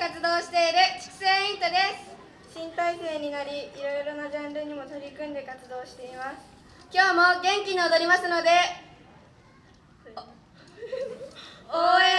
活動している畜生イントです。新体制になりいろいろなジャンルにも取り組んで活動しています。今日も元気に踊りますので応援